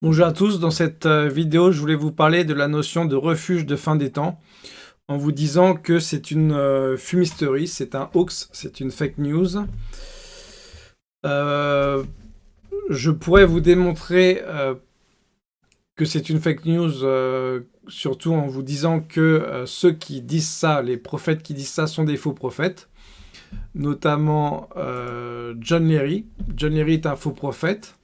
Bonjour à tous, dans cette euh, vidéo je voulais vous parler de la notion de refuge de fin des temps en vous disant que c'est une euh, fumisterie, c'est un hoax, c'est une fake news. Euh, je pourrais vous démontrer que c'est une fake news surtout en vous disant que ceux qui disent ça, les prophètes qui disent ça sont des faux prophètes notamment John Leary. John Leary est un faux prophète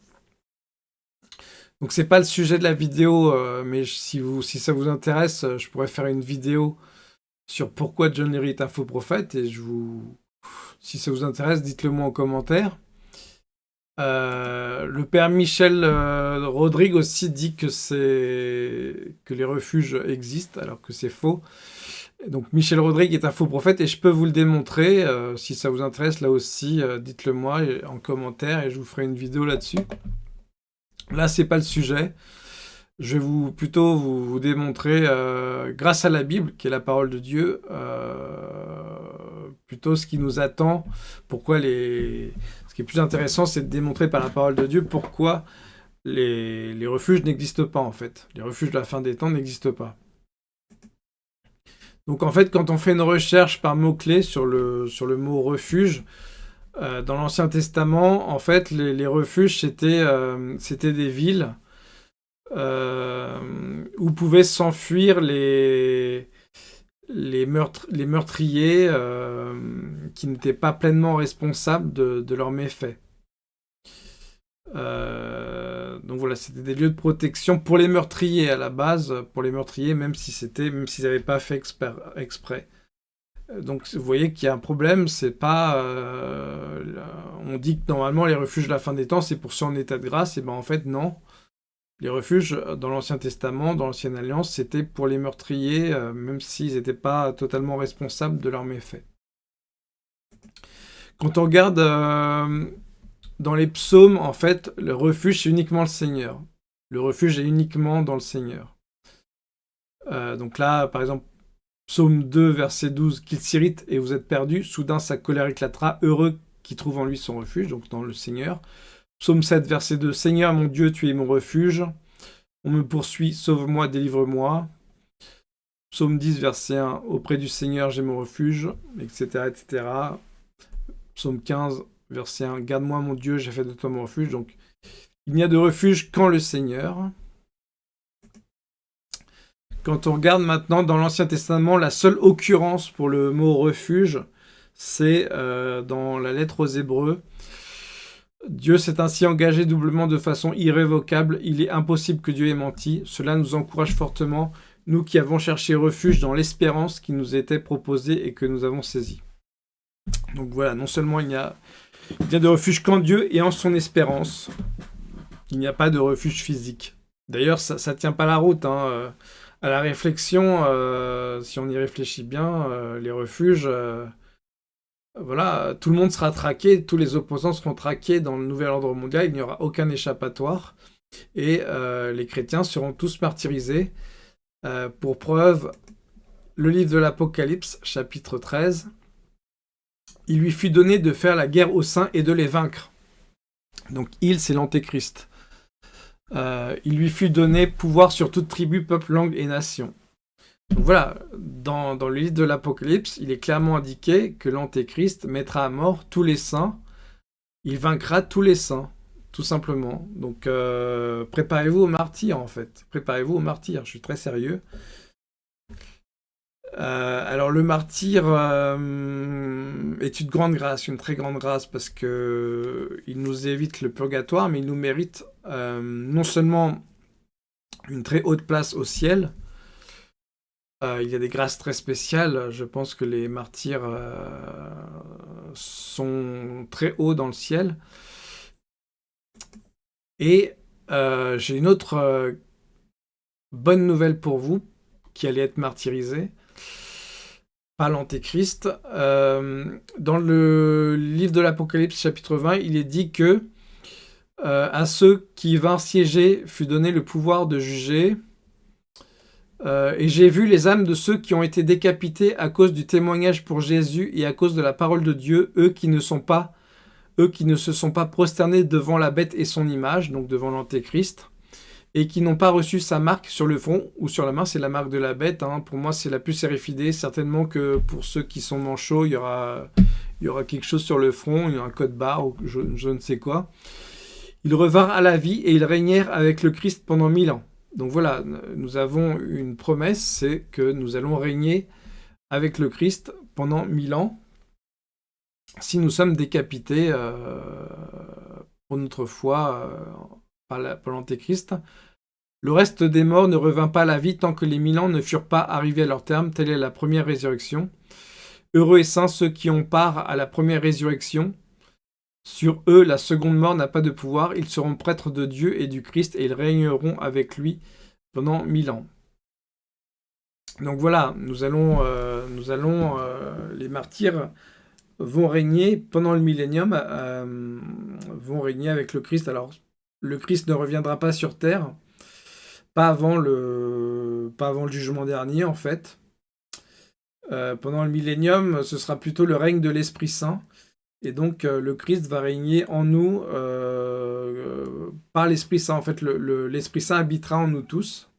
donc c'est pas le sujet de la vidéo, euh, mais si, vous, si ça vous intéresse, euh, je pourrais faire une vidéo sur pourquoi John Leary est un faux prophète, et je vous... si ça vous intéresse, dites-le moi en commentaire. Euh, le père Michel Rodrigue aussi dit que que les refuges existent, alors que c'est faux. Donc Michel Rodrigue est un faux prophète et je peux vous le démontrer. si ça vous intéresse, là aussi, dites-le moi en commentaire et je vous ferai une vidéo là-dessus. Là, c'est pas le sujet. Je vais vous, plutôt vous, démontrer, euh, grâce à la Bible, qui est la parole de Dieu, euh, plutôt ce qui nous attend, pourquoi les... Ce qui est plus intéressant, c'est de démontrer par la parole de Dieu pourquoi les, refuges n'existent pas, en fait. Les refuges de la fin des temps n'existent pas. Donc, en fait, quand on fait une recherche par mots-clés sur le mot « refuge », euh, dans l'Ancien Testament, en fait, les, refuges, c'était euh, des villes euh, où pouvaient s'enfuir les, les, meurtriers qui n'étaient pas pleinement responsables de, leurs méfaits. donc voilà, c'était des lieux de protection pour les meurtriers à la base, pour les meurtriers, même si c'était, même s'ils n'avaient pas fait exprès. Donc vous voyez qu'il y a un problème, c'est pas... Euh, on dit que normalement les refuges de la fin des temps c'est pour ceux en état de grâce, et ben en fait non. Les refuges dans l'Ancien Testament, dans l'Ancienne Alliance, c'était pour les meurtriers, euh, même s'ils n'étaient pas totalement responsables de leurs méfaits. Quand on regarde euh, dans les psaumes, en fait, le refuge c'est uniquement le Seigneur. Le refuge est uniquement dans le Seigneur. donc là, par exemple, Psaume 2, verset 12, qu'il s'irrite et vous êtes perdu, soudain sa colère éclatera, heureux qui trouve en lui son refuge, donc dans le Seigneur. Psaume 7, verset 2, Seigneur mon Dieu, tu es mon refuge, on me poursuit, sauve-moi, délivre-moi. Psaume 10, verset 1, auprès du Seigneur j'ai mon refuge, etc. etc. Psaume 15, verset 1, garde-moi mon Dieu, j'ai fait de toi mon refuge. Donc il n'y a de refuge qu'en le Seigneur. Quand on regarde maintenant dans l'Ancien Testament, la seule occurrence pour le mot refuge, c'est euh, dans la lettre aux Hébreux. Dieu s'est ainsi engagé doublement de façon irrévocable. Il est impossible que Dieu ait menti. Cela nous encourage fortement, nous qui avons cherché refuge dans l'espérance qui nous était proposée et que nous avons saisie. Donc voilà, non seulement il n'y a, a de refuge qu'en Dieu et en son espérance, il n'y a pas de refuge physique. D'ailleurs, ça ne tient pas la route. Hein. À la réflexion, euh, si on y réfléchit bien, euh, les refuges, euh, voilà, tout le monde sera traqué, tous les opposants seront traqués dans le nouvel ordre mondial, il n'y aura aucun échappatoire, et les chrétiens seront tous martyrisés. pour preuve, le livre de l'Apocalypse, chapitre 13, il lui fut donné de faire la guerre aux saints et de les vaincre. Donc il, c'est l'antéchrist. Euh, il lui fut donné pouvoir sur toute tribu, peuple, langue et nation. Donc voilà, dans, le livre de l'Apocalypse, il est clairement indiqué que l'Antéchrist mettra à mort tous les saints. Il vaincra tous les saints, tout simplement. Donc euh, préparez-vous au martyr, en fait. Préparez-vous au martyr, je suis très sérieux. Euh, alors le martyr euh, est une grande grâce, une très grande grâce, parce que il nous évite le purgatoire, mais il nous mérite euh, non seulement une très haute place au ciel, il y a des grâces très spéciales, je pense que les martyrs sont très hauts dans le ciel. Et j'ai une autre bonne nouvelle pour vous, qui allez être martyrisé pas l'Antéchrist. Euh, dans le livre de l'Apocalypse, chapitre 20, il est dit que euh, à ceux qui vinrent siéger fut donné le pouvoir de juger. Euh, et j'ai vu les âmes de ceux qui ont été décapités à cause du témoignage pour Jésus et à cause de la parole de Dieu, eux qui ne sont pas, eux qui ne se sont pas prosternés devant la bête et son image, donc devant l'Antéchrist. Et qui n'ont pas reçu sa marque sur le front ou sur la main, c'est la marque de la bête. Hein. Pour moi, c'est la plus RFID. Certainement que pour ceux qui sont manchots, il y aura, quelque chose sur le front, un code barre ou je, je ne sais quoi. Ils revinrent à la vie et ils régnèrent avec le Christ pendant mille ans. Donc voilà, nous avons une promesse, c'est que nous allons régner avec le Christ pendant mille ans si nous sommes décapités euh, pour notre foi euh, par l'Antéchrist. Le reste des morts ne revint pas à la vie tant que les mille ans ne furent pas arrivés à leur terme. Telle est la première résurrection. Heureux et saints ceux qui ont part à la première résurrection. Sur eux, la seconde mort n'a pas de pouvoir. Ils seront prêtres de Dieu et du Christ et ils régneront avec lui pendant mille ans. Donc voilà, nous allons, euh, nous allons les martyrs vont régner pendant le millénium, euh, vont régner avec le Christ. Alors, le Christ ne reviendra pas sur Terre, pas avant le, pas avant le jugement dernier, en fait. Euh, pendant le millénium, ce sera plutôt le règne de l'Esprit Saint. Et donc, euh, le Christ va régner en nous par l'Esprit Saint. En fait, l'Esprit Saint habitera en nous tous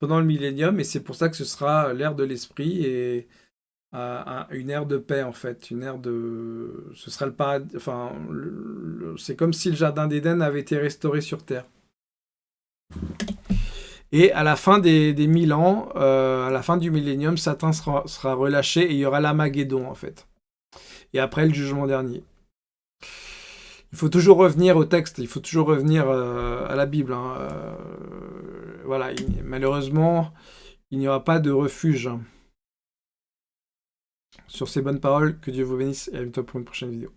pendant le millénium. Et c'est pour ça que ce sera l'ère de l'Esprit. Et une ère de paix en fait, une ère de, ce sera le paradis, enfin, c'est comme si le jardin d'Éden avait été restauré sur terre. Et à la fin des, des mille ans, euh, à la fin du millénium, Satan sera, relâché et il y aura l'Amaguédon en fait. Et après le jugement dernier. Il faut toujours revenir au texte, il faut toujours revenir euh, à la Bible. Hein. Euh, voilà, malheureusement, il n'y aura pas de refuge. Sur ces bonnes paroles, que Dieu vous bénisse et à bientôt pour une prochaine vidéo.